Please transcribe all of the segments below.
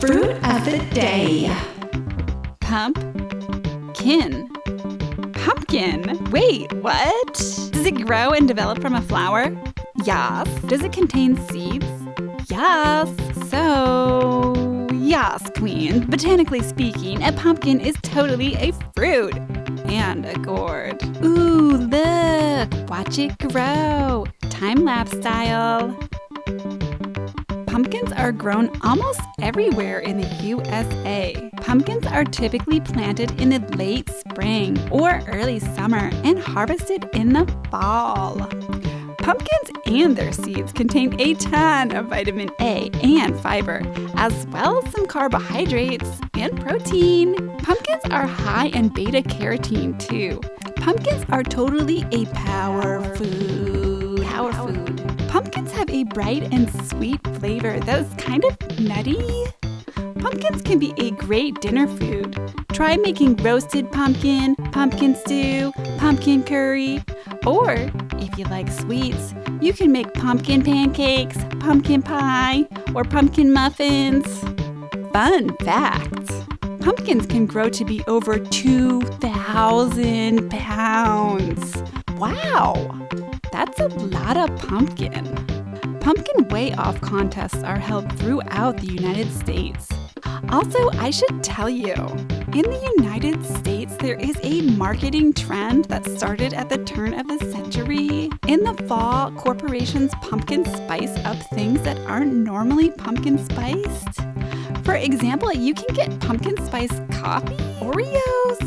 Fruit of the day. Pump. Kin. Pumpkin. Wait, what? Does it grow and develop from a flower? Yes. Does it contain seeds? Yes. So, yes, Queen. Botanically speaking, a pumpkin is totally a fruit. And a gourd. Ooh, look! Watch it grow. Time lapse style. Pumpkins are grown almost everywhere in the USA. Pumpkins are typically planted in the late spring or early summer and harvested in the fall. Pumpkins and their seeds contain a ton of vitamin A and fiber, as well as some carbohydrates and protein. Pumpkins are high in beta carotene too. Pumpkins are totally a power food. Power food. Have a bright and sweet flavor that is kind of nutty. Pumpkins can be a great dinner food. Try making roasted pumpkin, pumpkin stew, pumpkin curry, or if you like sweets, you can make pumpkin pancakes, pumpkin pie, or pumpkin muffins. Fun fact pumpkins can grow to be over 2,000 pounds. Wow! That's a lot of pumpkin. Pumpkin weigh off contests are held throughout the United States. Also, I should tell you, in the United States, there is a marketing trend that started at the turn of the century. In the fall, corporations pumpkin spice up things that aren't normally pumpkin spiced. For example, you can get pumpkin spice coffee, Oreos,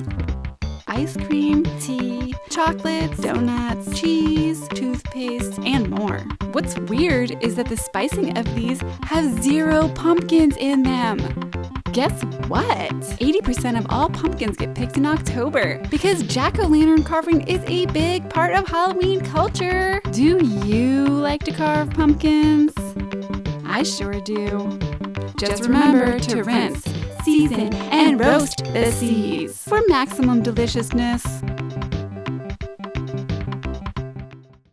ice cream, tea, chocolates, donuts, cheese, toothpaste, and more. What's weird is that the spicing of these have zero pumpkins in them. Guess what? 80% of all pumpkins get picked in October because jack o' lantern carving is a big part of Halloween culture. Do you like to carve pumpkins? I sure do. Just remember to rinse, season, and roast the seeds for maximum deliciousness.